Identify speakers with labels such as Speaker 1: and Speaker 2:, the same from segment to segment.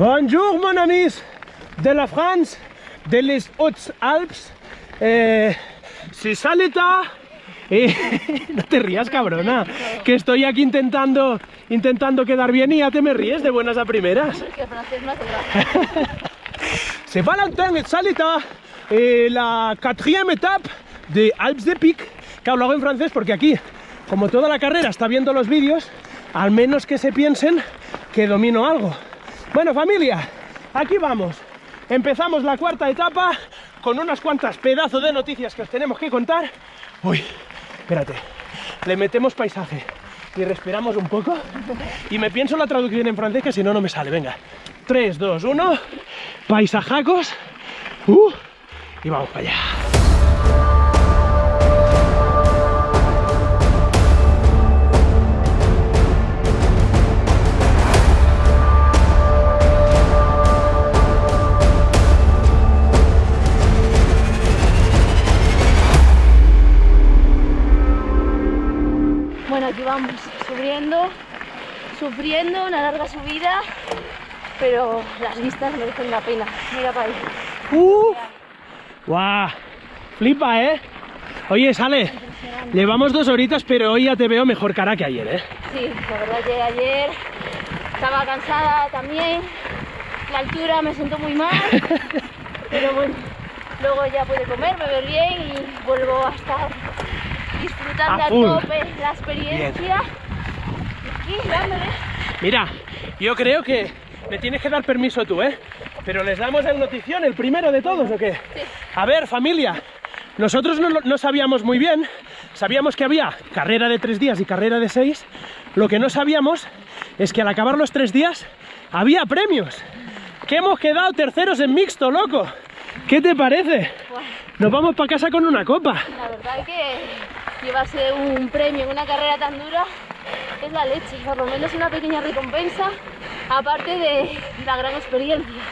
Speaker 1: Bonjour, mon amis de la France, de les Hautes-Alpes. Eh, si salita. Eh, no te rías, cabrona. Que estoy aquí intentando, intentando quedar bien y ya te me ríes de buenas a primeras.
Speaker 2: Que.
Speaker 1: C'est Valentin et Salita, eh, la quatrième étape de Alpes de Pic. Claro, lo hago en francés porque aquí, como toda la carrera está viendo los vídeos, al menos que se piensen que domino algo. Bueno, familia, aquí vamos. Empezamos la cuarta etapa con unas cuantas pedazos de noticias que os tenemos que contar. Uy, espérate, le metemos paisaje y respiramos un poco. Y me pienso la traducción en francés que si no, no me sale. Venga, 3, 2, 1, paisajacos. Uh, y vamos para allá.
Speaker 2: Aquí vamos subiendo, sufriendo una larga subida, pero las vistas merecen la pena. Mira para ahí.
Speaker 1: ¡Uh! ¡Guau! Flipa, ¿eh? Oye, sale. Llevamos dos horitas, pero hoy ya te veo mejor cara que ayer, ¿eh?
Speaker 2: Sí, la verdad que ayer estaba cansada también, la altura me sentó muy mal, pero bueno, luego ya pude comer, beber bien y vuelvo a estar disfrutando
Speaker 1: A
Speaker 2: a, tope la experiencia. Y aquí dándole.
Speaker 1: Mira, yo creo que me tienes que dar permiso tú, ¿eh? Pero les damos el notición, el primero de todos, ¿o qué?
Speaker 2: Sí.
Speaker 1: A ver, familia, nosotros no, no sabíamos muy bien, sabíamos que había carrera de tres días y carrera de seis, lo que no sabíamos es que al acabar los tres días había premios, que hemos quedado terceros en mixto, loco. ¿Qué te parece? Nos vamos para casa con una copa.
Speaker 2: la verdad que llevarse un premio en una carrera tan dura es la leche, por lo menos una pequeña recompensa, aparte de la gran experiencia.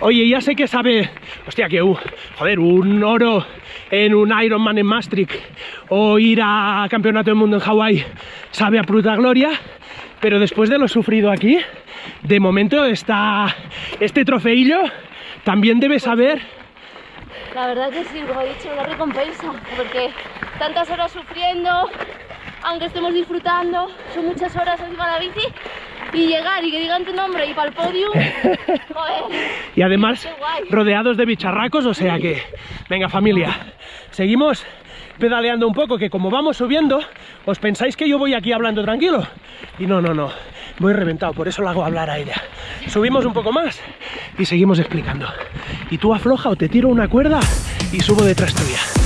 Speaker 1: Oye, ya sé que sabe, hostia, que, uh, joder, un oro en un Ironman en Maastricht o ir a Campeonato del Mundo en Hawái sabe a puta gloria, pero después de lo sufrido aquí, de momento está este trofeillo también debe saber,
Speaker 2: La verdad que sí, como he dicho, una recompensa, porque tantas horas sufriendo, aunque estemos disfrutando, son muchas horas encima de la bici, y llegar y que digan tu nombre y para el podium, joder,
Speaker 1: y además rodeados de bicharracos, o sea que, venga familia, seguimos pedaleando un poco, que como vamos subiendo, os pensáis que yo voy aquí hablando tranquilo, y no, no, no, voy reventado, por eso la hago hablar a ella. Subimos un poco más y seguimos explicando. Y tú afloja o te tiro una cuerda y subo detrás tuya.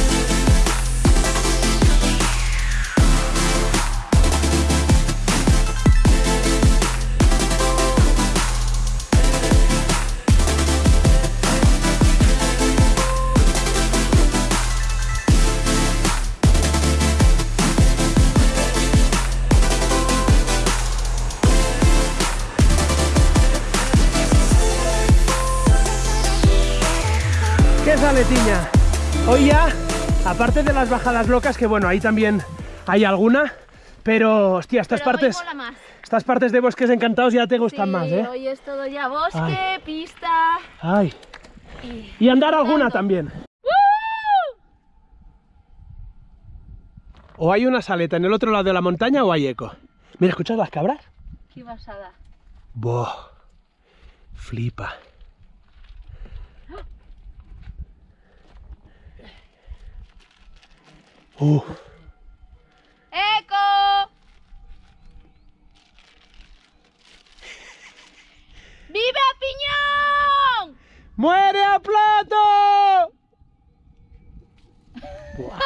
Speaker 1: ¿Qué sale, Tiña? Hoy ya, aparte de las bajadas locas, que bueno, ahí también hay alguna, pero hostia, estas
Speaker 2: pero
Speaker 1: partes, estas partes de bosques encantados ya te gustan
Speaker 2: Sí,
Speaker 1: más, ¿eh?
Speaker 2: hoy es todo ya bosque,
Speaker 1: Ay.
Speaker 2: pista
Speaker 1: Ay,
Speaker 2: y...
Speaker 1: y andar alguna también. O hay una saleta en el otro lado de la montaña o hay eco. Mira, ¿escuchas las cabras?
Speaker 2: ¡Qué pasada!
Speaker 1: Boh, flipa. Uh,
Speaker 2: ¡Eco! ¡Viva Piñón!
Speaker 1: ¡Muere a plato! Buah.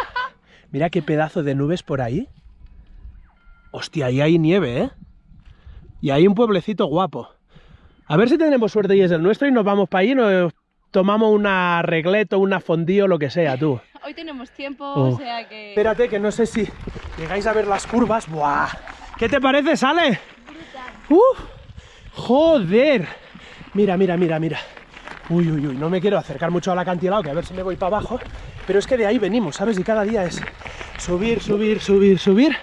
Speaker 1: Mira qué pedazo de nubes por ahí. Hostia, ahí hay nieve, ¿eh? Y hay un pueblecito guapo. A ver si tenemos suerte y es el nuestro y nos vamos para allí y nos tomamos una regleto, una fondío, lo que sea, tú.
Speaker 2: Hoy tenemos tiempo,
Speaker 1: Oh.
Speaker 2: o sea que...
Speaker 1: Espérate, que no sé si llegáis a ver las curvas. ¡Buah! ¿Qué te parece, Sale? ¡Uf! ¡Joder! Mira, mira, mira, mira. Uy, uy, uy, no me quiero acercar mucho al acantilado, que a ver si me voy para abajo. Pero es que de ahí venimos, ¿sabes? Y cada día es subir, subir, subir, subir.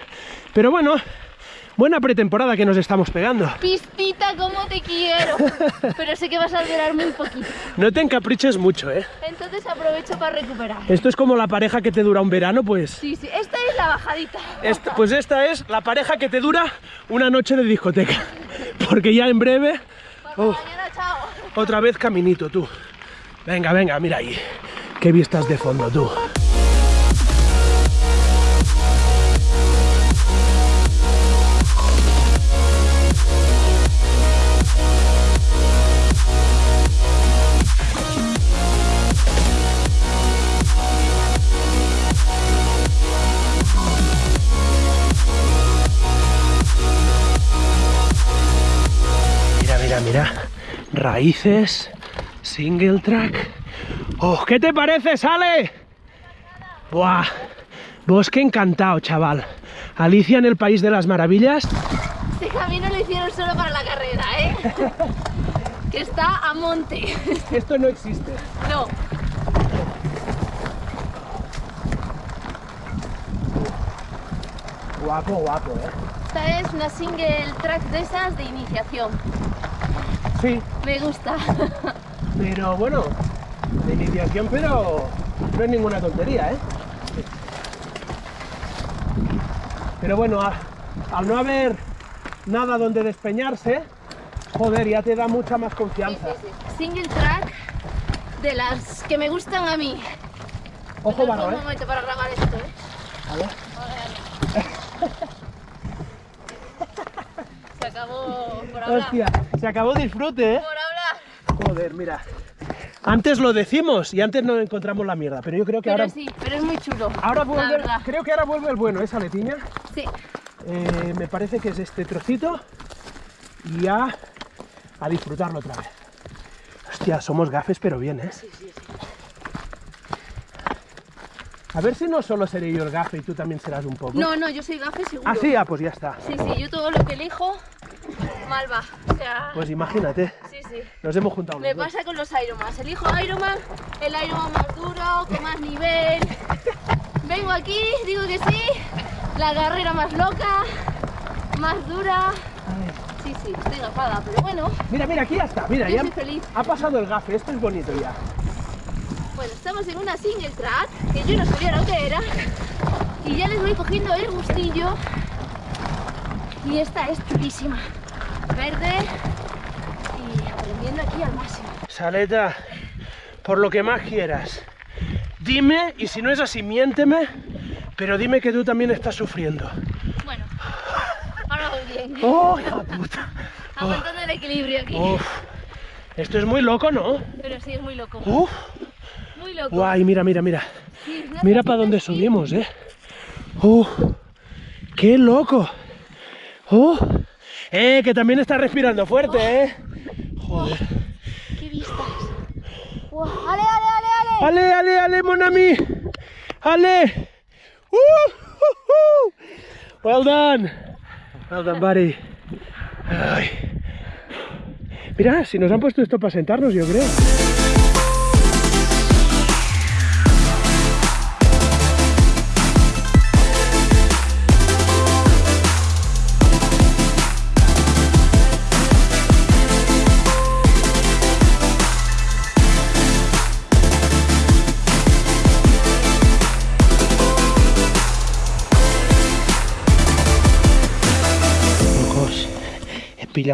Speaker 1: Pero bueno, Buena pretemporada que nos estamos pegando.
Speaker 2: Pistita, como te quiero. Pero sé que vas a durar muy poquito.
Speaker 1: No te encapriches mucho, ¿eh?
Speaker 2: Entonces aprovecho para recuperar.
Speaker 1: Esto es como la pareja que te dura un verano, pues...
Speaker 2: Sí, sí, esta es la bajadita.
Speaker 1: Esta- pues esta es la pareja que te dura una noche de discoteca. Porque ya en breve, Uf.
Speaker 2: mañana, chao.
Speaker 1: otra vez caminito, tú. Venga, venga, mira ahí. Qué vistas de fondo, tú. Mira. Raíces, single track. Oh, ¿Qué te parece, Sale? Buah. Bosque encantado, chaval. Alicia en el País de las Maravillas.
Speaker 2: Este camino lo hicieron solo para la carrera, ¿eh? que está a monte.
Speaker 1: Esto no existe.
Speaker 2: no.
Speaker 1: Guapo, guapo, ¿eh?
Speaker 2: Esta es una single track de esas de iniciación.
Speaker 1: Sí,
Speaker 2: Me gusta.
Speaker 1: pero bueno, de iniciación, pero no es ninguna tontería, ¿eh? Pero bueno, a- al no haber nada donde despeñarse, joder, ya te da mucha más confianza.
Speaker 2: Single track de las que me gustan a mí.
Speaker 1: Ojo, barro,
Speaker 2: Un
Speaker 1: ¿eh?
Speaker 2: momento para grabar esto, ¿eh?
Speaker 1: A ver.
Speaker 2: Acabó por hablar.
Speaker 1: Hostia, se acabó disfrute, ¿eh?
Speaker 2: Por hablar.
Speaker 1: Joder, mira. Antes lo decimos y antes no encontramos la mierda, pero yo creo que
Speaker 2: Pero
Speaker 1: ahora,
Speaker 2: sí, pero es muy chulo.
Speaker 1: ahora vuelve, creo que ahora vuelve el bueno, esa letiña.
Speaker 2: Sí.
Speaker 1: Eh, me parece que es este trocito y ya a disfrutarlo otra vez. Hostia, somos gafes, pero bien, ¿eh? A ver si no solo seré yo el gafe y tú también serás un poco.
Speaker 2: No, no, yo soy gafe seguro.
Speaker 1: Ah, sí, ah, pues ya está.
Speaker 2: Sí, sí, yo todo lo que elijo, mal va. O sea,
Speaker 1: Pues imagínate,
Speaker 2: sí, sí.
Speaker 1: nos hemos juntado.
Speaker 2: Me pasa con los Ironman. Elijo Ironman, el Ironman más duro, con más nivel. Vengo aquí, digo que sí, la carrera más loca, más dura. Sí, sí, estoy gafada, pero bueno,
Speaker 1: Mira, mira, aquí ya está. Mira,
Speaker 2: yo
Speaker 1: ya
Speaker 2: soy feliz.
Speaker 1: ha pasado el gafe. Esto es bonito ya.
Speaker 2: Bueno, estamos en una single track, que yo no sabía lo que era, y ya les voy cogiendo el gustillo. Y esta es chulísima, verde y aprendiendo aquí al máximo.
Speaker 1: Saleta, por lo que más quieras, dime, y si no es así, miénteme, pero dime que tú también estás sufriendo.
Speaker 2: Bueno, ahora voy bien.
Speaker 1: ¡Oh, hija puta!
Speaker 2: Aguantando el equilibrio aquí.
Speaker 1: Uf, esto es muy loco, ¿no?
Speaker 2: Pero sí, es muy loco.
Speaker 1: Uf,
Speaker 2: Muy loco.
Speaker 1: guay, mira, mira, mira.
Speaker 2: Sí,
Speaker 1: Mira para dónde subimos, ¿eh? ¡Uh! ¡Qué loco! ¡Uh! ¡Eh! Que también está respirando fuerte, ¿eh? Joder.
Speaker 2: ¡Qué vistas! ¡Guau! ¡Ale, ale, ale, ale!
Speaker 1: ¡Ale, ale, ale, mon ami! ¡Ale! ¡Uh! uh, uh. ¡Well done! Well done, buddy. Ay. Mira, si nos han puesto esto para sentarnos, yo creo.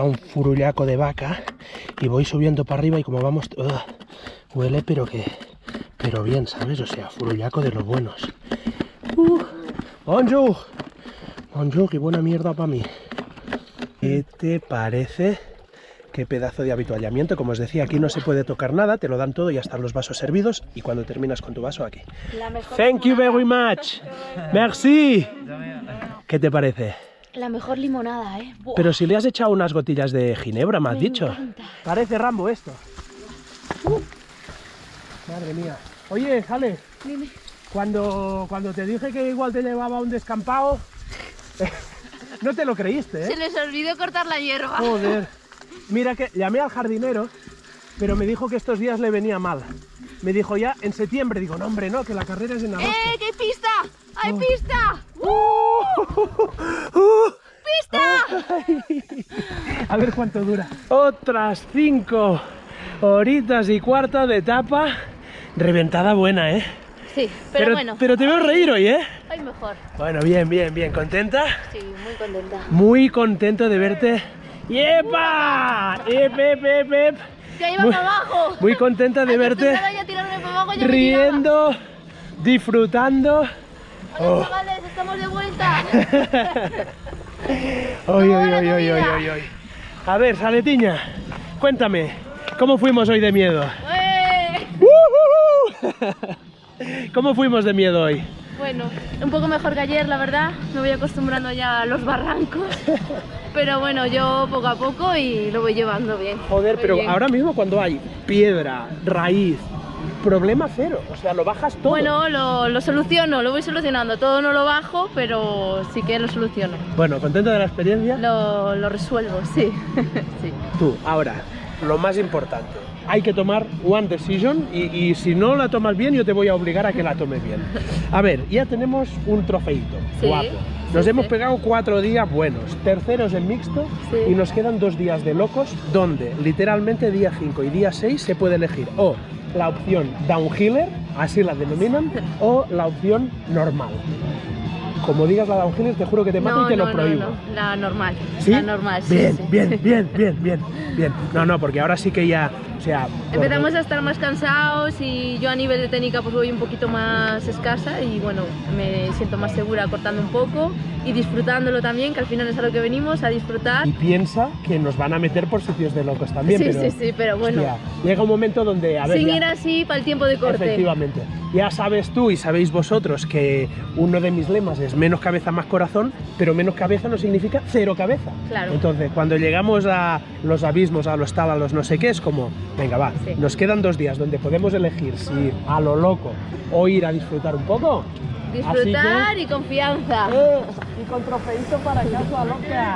Speaker 1: Un furullaco de vaca y voy subiendo para arriba y como vamos... ugh, huele pero que... Pero bien, ¿sabes? O sea, furullaco de los buenos. Uh, bonjour. Bonjour, qué buena mierda para mí. ¿Qué te parece? Qué pedazo de habituallamiento. Como os decía, aquí no se puede tocar nada, te lo dan todo y ya están los vasos servidos. Y cuando terminas con tu vaso, aquí. Thank you very much. Merci. ¿Qué te parece?
Speaker 2: La mejor limonada, ¿eh? Buah.
Speaker 1: Pero si le has echado unas gotillas de ginebra, me has
Speaker 2: Me
Speaker 1: dicho.
Speaker 2: encanta.
Speaker 1: Parece Rambo esto. Uh. Madre mía. Oye, Jale,
Speaker 2: Dime.
Speaker 1: cuando, cuando te dije que igual te llevaba a un descampado, no te lo creíste,
Speaker 2: Se
Speaker 1: ¿eh?
Speaker 2: les olvidó cortar la hierba.
Speaker 1: Joder. Mira que llamé al jardinero, pero me dijo que estos días le venía mal. Me dijo ya en septiembre, digo, no hombre, no, que la carrera es en agosto.
Speaker 2: ¡Eh, qué pista! ¡Hay
Speaker 1: Oh.
Speaker 2: pista!
Speaker 1: ¡Uh! ¡Uh!
Speaker 2: pista!
Speaker 1: A ver cuánto dura. Otras cinco horitas y cuarta de etapa. Reventada buena, ¿eh?
Speaker 2: Sí, pero, bueno.
Speaker 1: Pero te veo reír hoy, ¿eh?
Speaker 2: Hoy mejor.
Speaker 1: Bueno, bien, bien, bien. ¿Contenta?
Speaker 2: Sí, muy contenta.
Speaker 1: Muy contento de verte. ¡Yepa! ¡Ep, ep, ep, ep!
Speaker 2: Ya iba
Speaker 1: Muy-
Speaker 2: para abajo.
Speaker 1: Muy contenta de verte
Speaker 2: abajo,
Speaker 1: riendo, disfrutando.
Speaker 2: Hola, chavales, estamos de vuelta.
Speaker 1: Oy,
Speaker 2: ¿Cómo
Speaker 1: oy,
Speaker 2: va la
Speaker 1: oy, A ver, Saletiña, cuéntame, ¿cómo fuimos hoy de miedo?
Speaker 2: ¡Eh!
Speaker 1: ¿Cómo fuimos de miedo hoy?
Speaker 2: Bueno, un poco mejor que ayer, la verdad. Me voy acostumbrando ya a los barrancos. Pero bueno, yo poco a poco y lo voy llevando bien.
Speaker 1: Joder,
Speaker 2: Muy
Speaker 1: pero
Speaker 2: bien.
Speaker 1: ahora mismo cuando hay piedra, raíz, problema cero, o sea, lo bajas todo.
Speaker 2: Bueno, lo, lo soluciono, lo voy solucionando. Todo no lo bajo, pero sí que lo soluciono.
Speaker 1: Bueno, ¿contenta de la experiencia?
Speaker 2: Lo, lo resuelvo, sí. sí.
Speaker 1: Tú, ahora, lo más importante. Hay que tomar one decision y, y si no la tomas bien, yo te voy a obligar a que la tomes bien. A ver, ya tenemos un trofeito,
Speaker 2: Sí,
Speaker 1: guapo. Nos
Speaker 2: sí,
Speaker 1: hemos
Speaker 2: sí.
Speaker 1: pegado cuatro días buenos, terceros en mixto y nos quedan dos días de locos donde literalmente día 5 y día 6 se puede elegir o la opción downhiller, así la denominan, o la opción normal. Como digas la downhiller, te juro que te mato
Speaker 2: No,
Speaker 1: y te
Speaker 2: no,
Speaker 1: lo prohíbo.
Speaker 2: no, la normal.
Speaker 1: ¿Sí?
Speaker 2: La normal, sí.
Speaker 1: Bien,
Speaker 2: sí.
Speaker 1: bien, bien, bien, bien, bien. No, no, porque ahora sí que ya, o sea...
Speaker 2: Empezamos a estar más cansados y yo a nivel de técnica pues voy un poquito más escasa y bueno, me siento más segura cortando un poco y disfrutándolo también, que al final es a lo que venimos, a disfrutar.
Speaker 1: Y piensa que nos van a meter por sitios de locos también,
Speaker 2: sí,
Speaker 1: pero...
Speaker 2: sí, sí, pero bueno,
Speaker 1: hostia, llega un momento donde, a ver,
Speaker 2: sin
Speaker 1: ya-
Speaker 2: ir así para el tiempo de corte.
Speaker 1: Efectivamente. Ya sabes tú y sabéis vosotros que uno de mis lemas es menos cabeza, más corazón, pero menos cabeza no significa cero cabeza.
Speaker 2: Claro.
Speaker 1: Entonces, cuando llegamos a los abismos, a los tal, a los no sé qué, es como, venga, va,
Speaker 2: Sí.
Speaker 1: nos quedan dos días donde podemos elegir si a lo loco o ir a disfrutar un poco. Que-
Speaker 2: Disfrutar y confianza.
Speaker 1: Eh, y con trofeito para casa, loca.